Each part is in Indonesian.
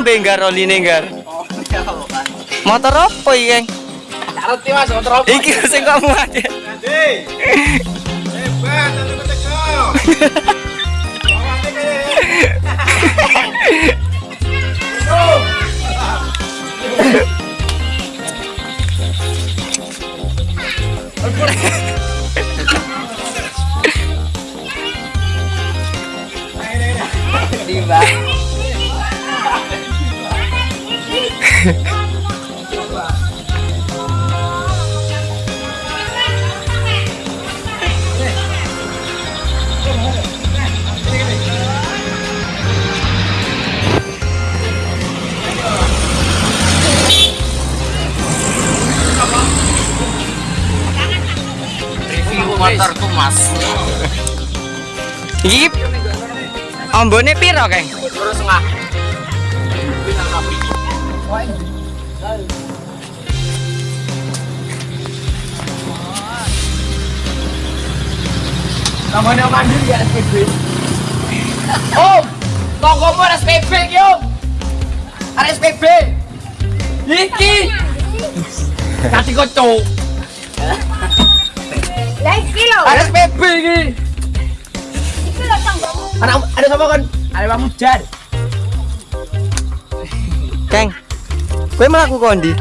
Kok ombe nggar oline nggar? Oh, ya Allah. Motor apa iki, Kang? Ngerti Mas, motor apa? Iki sing kamu aja. Hei. Hebat, aku. Review motor tumas iki ambone piro keng Namanya mandi ya SPB Om, tongkomu ada SPB ki om. Ada SPB Iki. Kasih kocok. Ada SPB iki. Iki Ada sama kan? Ada Pak Mujar. Keng. Kowe mlaku kondi?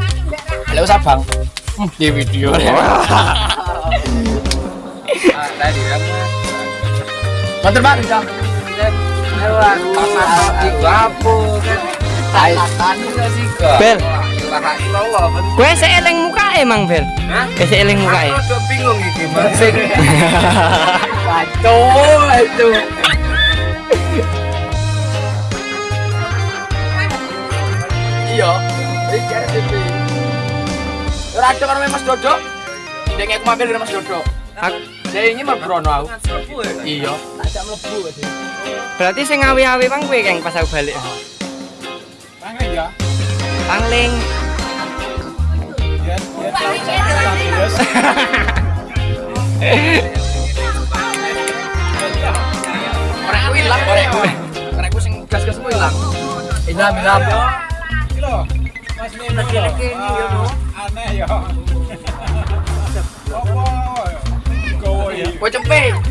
Halo Sabang. Di video. Tadi kan. Motor baru jam. Pasar di. Bel. Kowe sik eling mukae, Mang Bel. Kowe sik eling mukae. Aku udah bingung iki Mas. Kacau itu. Iya. Ora ada karo Mas Dodo. Dek aku mampir karo Mas Dodo. Ak- Dia ini merbrono aku. Iya. Tak mlebu. Berarti sing ngawi-awi Bang kowe, Kang, pas aku balik. Tangan ya. Pangling. Ya, ya. Terus. Korek aku hilang korek. Korek aku sing gas-gas semua hilang. Hilang hilang. Mas ini lho. Aneh ya. Apa? Gowo ya. Kowe cepet.